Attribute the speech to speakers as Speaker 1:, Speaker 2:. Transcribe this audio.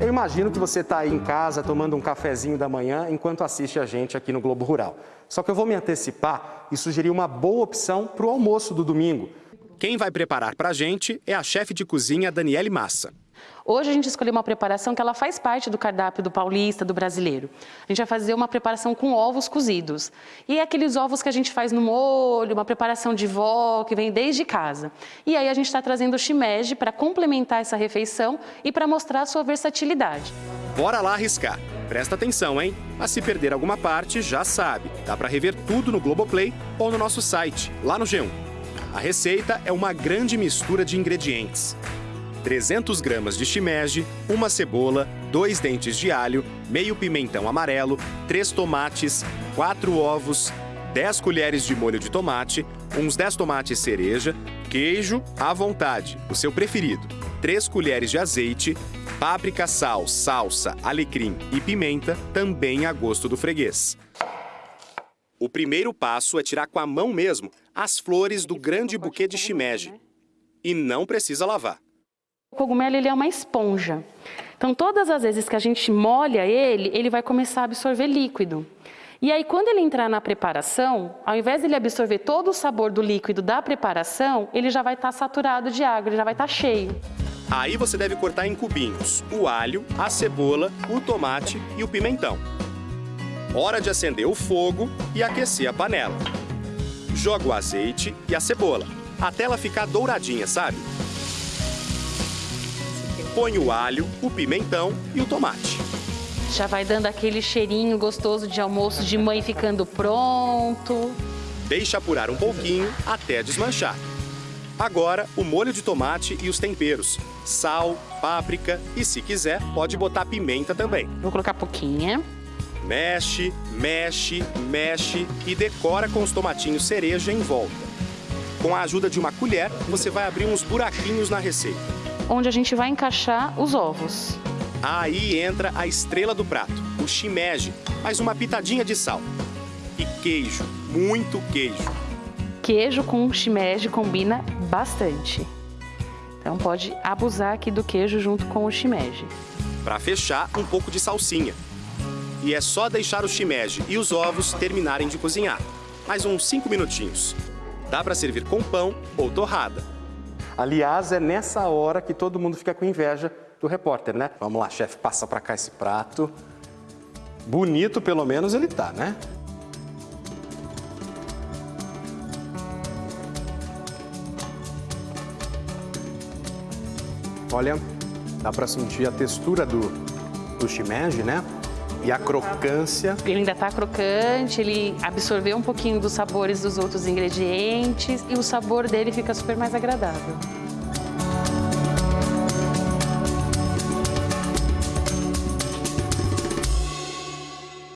Speaker 1: Eu imagino que você está aí em casa tomando um cafezinho da manhã enquanto assiste a gente aqui no Globo Rural. Só que eu vou me antecipar e sugerir uma boa opção para o almoço do domingo.
Speaker 2: Quem vai preparar para a gente é a chefe de cozinha Daniele Massa.
Speaker 3: Hoje a gente escolheu uma preparação que ela faz parte do cardápio do paulista, do brasileiro. A gente vai fazer uma preparação com ovos cozidos. E é aqueles ovos que a gente faz no molho, uma preparação de vó, que vem desde casa. E aí a gente está trazendo o shimeji para complementar essa refeição e para mostrar a sua versatilidade.
Speaker 2: Bora lá arriscar. Presta atenção, hein? Mas se perder alguma parte, já sabe. Dá para rever tudo no Globoplay ou no nosso site, lá no G1. A receita é uma grande mistura de ingredientes. 300 gramas de shimeji, uma cebola, dois dentes de alho, meio pimentão amarelo, três tomates, quatro ovos, 10 colheres de molho de tomate, uns 10 tomates cereja, queijo à vontade, o seu preferido, 3 colheres de azeite, páprica, sal, salsa, alecrim e pimenta, também a gosto do freguês. O primeiro passo é tirar com a mão mesmo as flores do grande buquê de shimeji. E não precisa lavar.
Speaker 3: O cogumelo ele é uma esponja. Então, todas as vezes que a gente molha ele, ele vai começar a absorver líquido. E aí, quando ele entrar na preparação, ao invés de ele absorver todo o sabor do líquido da preparação, ele já vai estar saturado de água, ele já vai estar cheio.
Speaker 2: Aí você deve cortar em cubinhos o alho, a cebola, o tomate e o pimentão. Hora de acender o fogo e aquecer a panela. Joga o azeite e a cebola, até ela ficar douradinha, sabe? Põe o alho, o pimentão e o tomate.
Speaker 3: Já vai dando aquele cheirinho gostoso de almoço de mãe ficando pronto.
Speaker 2: Deixa apurar um pouquinho até desmanchar. Agora, o molho de tomate e os temperos. Sal, páprica e, se quiser, pode botar pimenta também.
Speaker 3: Vou colocar pouquinha.
Speaker 2: Mexe, mexe, mexe e decora com os tomatinhos cereja em volta. Com a ajuda de uma colher, você vai abrir uns buraquinhos na receita
Speaker 3: onde a gente vai encaixar os ovos.
Speaker 2: Aí entra a estrela do prato, o shimeji, mais uma pitadinha de sal. E queijo, muito queijo.
Speaker 3: Queijo com shimeji combina bastante. Então pode abusar aqui do queijo junto com o shimeji.
Speaker 2: Para fechar, um pouco de salsinha. E é só deixar o shimeji e os ovos terminarem de cozinhar. Mais uns 5 minutinhos. Dá para servir com pão ou torrada.
Speaker 1: Aliás, é nessa hora que todo mundo fica com inveja do repórter, né? Vamos lá, chefe, passa para cá esse prato. Bonito, pelo menos, ele tá, né? Olha, dá para sentir a textura do, do shimeji, né? E a crocância.
Speaker 3: Ele ainda está crocante, ele absorveu um pouquinho dos sabores dos outros ingredientes e o sabor dele fica super mais agradável.